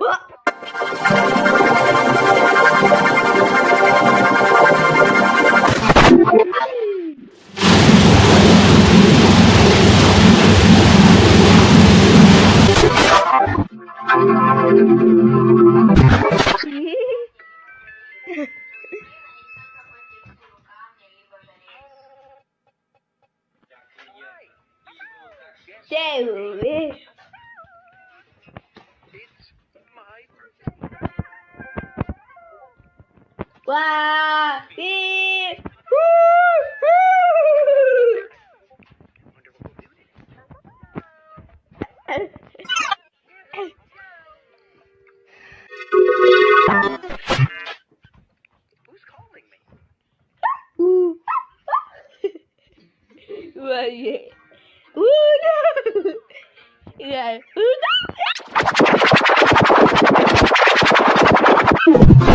Trời ơi Wabir. Well, yeah. Ooh, no. yeah. Ooh, no.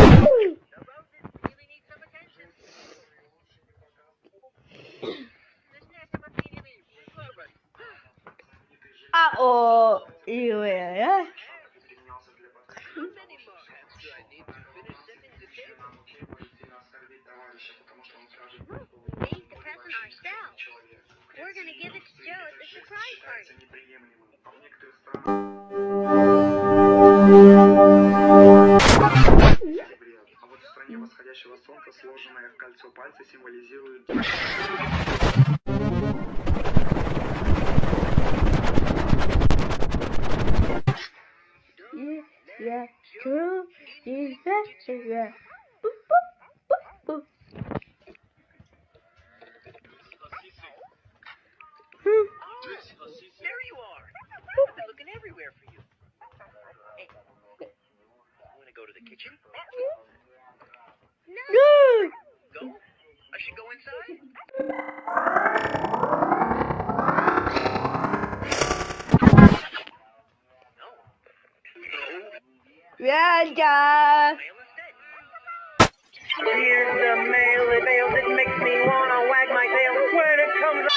Surprise party. А солнца сложенное в кольцо пальцы символизирует yeah, true, Jesus, yeah. Boop, boop, boop, boop. Oh, there you are. I've been looking everywhere for you. Hey, want to go to the kitchen? No. no. Go? I should go inside? 자. Mail. Here's the mail, it mails, it makes me wanna wag my tail when it comes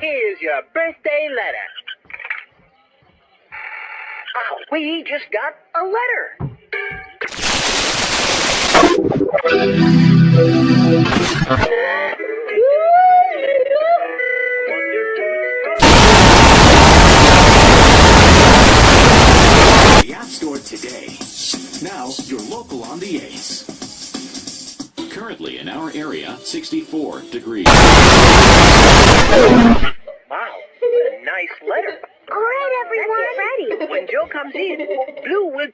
Here's your birthday letter. Ah, we just got a letter. Now, you're local on the Ace. Currently in our area, 64 degrees. Wow, what a nice letter. All right, everyone. Ready. When Joe comes in, Blue will